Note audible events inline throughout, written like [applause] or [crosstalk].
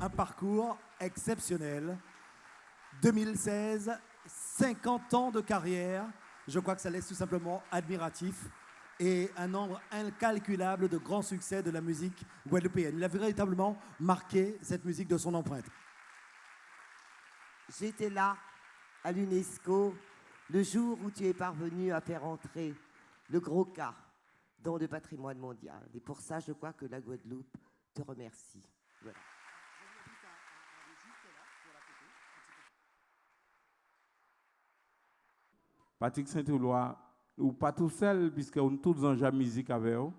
Un parcours exceptionnel. 2016, 50 ans de carrière. Je crois que ça laisse tout simplement admiratif et un nombre incalculable de grands succès de la musique guadeloupéenne. Il a véritablement marqué cette musique de son empreinte. J'étais là, à l'UNESCO, le jour où tu es parvenu à faire entrer le gros cas dans le patrimoine mondial. Et pour ça, je crois que la Guadeloupe te remercie. Voilà. Patrick Saint-Éloi, ou pas tout seul, puisque nous tous en la musique avec eux.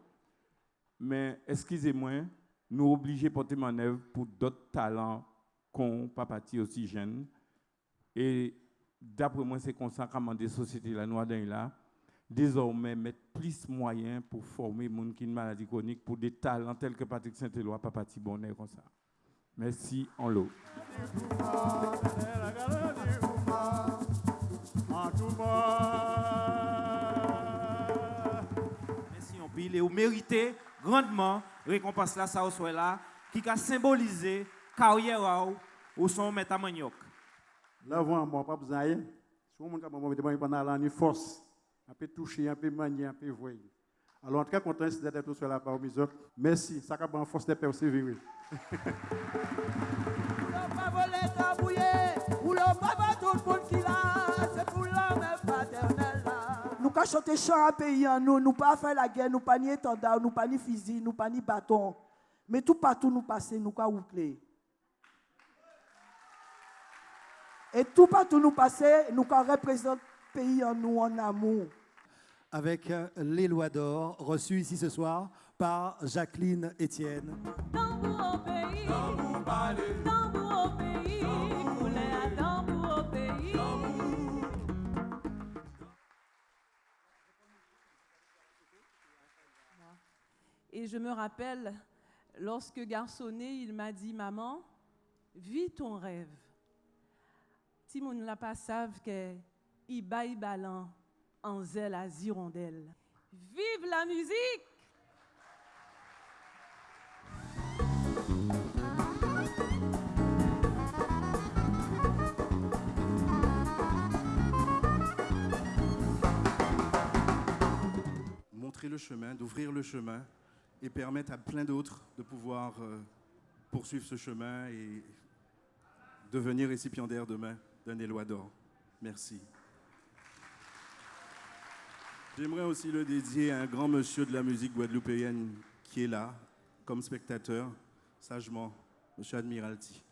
Mais excusez-moi, nous obligés de porter manœuvre pour d'autres talents qu'on pas parti aussi jeunes. Et d'après moi, c'est comme ça des sociétés la noire là, désormais mettre plus de moyens pour former les gens qui ont une maladie chronique pour des talents tels que Patrick Saint-Éloi, pas parti bonheur comme ça. Merci en l'eau. Merci en pile et vous méritez grandement récompense là ça soit là qui a symbolisé carrière ou son métamaniok. Vous, moi, pas besoin Si l'année force, un peu toucher, un peu manier, un peu voir. Alors, en tout cas, content d'être sur la autres. Merci. Ça a force de. [laughs] Nous pas chanter chant pays en nous, nous pas faire la guerre, nous pas nous pas fusil, nous pas bâton. Mais tout partout nous passer, nous pas oucler. Et tout partout nous passer, nous quand représente pays en nous en amour. Avec euh, les lois d'or reçues ici ce soir par Jacqueline Etienne. Et je me rappelle, lorsque garçonné, il m'a dit, maman, vis ton rêve. Si mon la pas savent que il baille balan en zèle à Zirondelle. Vive la musique! Montrer le chemin, d'ouvrir le chemin et permettre à plein d'autres de pouvoir euh, poursuivre ce chemin et devenir récipiendaire demain d'un éloi d'or. Merci. J'aimerais aussi le dédier à un grand monsieur de la musique guadeloupéenne qui est là, comme spectateur, sagement, monsieur Admiralty.